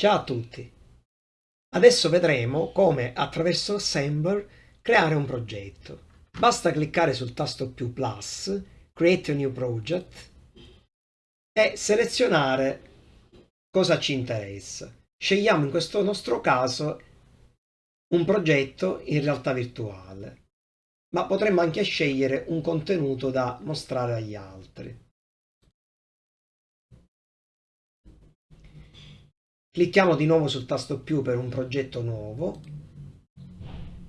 Ciao a tutti! Adesso vedremo come attraverso Assembler creare un progetto. Basta cliccare sul tasto più plus, Create a New Project e selezionare cosa ci interessa. Scegliamo in questo nostro caso un progetto in realtà virtuale, ma potremmo anche scegliere un contenuto da mostrare agli altri. Clicchiamo di nuovo sul tasto più per un progetto nuovo,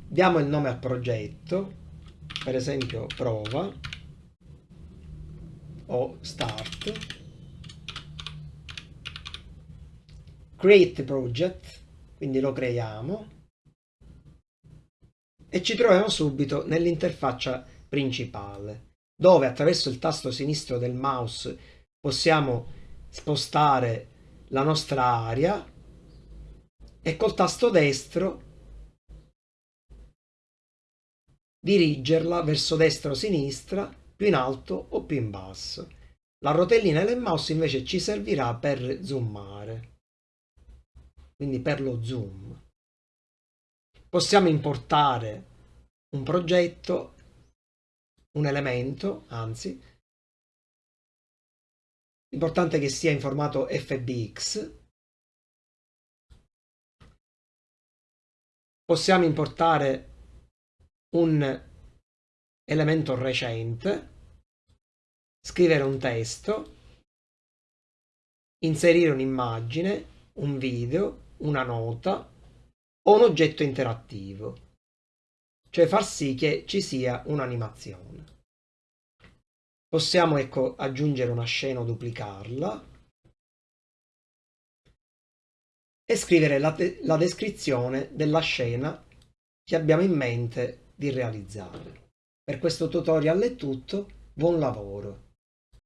diamo il nome al progetto, per esempio prova. O start, create project, quindi lo creiamo. E ci troviamo subito nell'interfaccia principale dove attraverso il tasto sinistro del mouse possiamo spostare la nostra area e col tasto destro dirigerla verso destra o sinistra, più in alto o più in basso. La rotellina del mouse invece ci servirà per zoomare, quindi per lo zoom. Possiamo importare un progetto, un elemento, anzi, L'importante è che sia in formato FBX. Possiamo importare un elemento recente, scrivere un testo, inserire un'immagine, un video, una nota o un oggetto interattivo, cioè far sì che ci sia un'animazione. Possiamo ecco, aggiungere una scena o duplicarla e scrivere la, la descrizione della scena che abbiamo in mente di realizzare. Per questo tutorial è tutto, buon lavoro!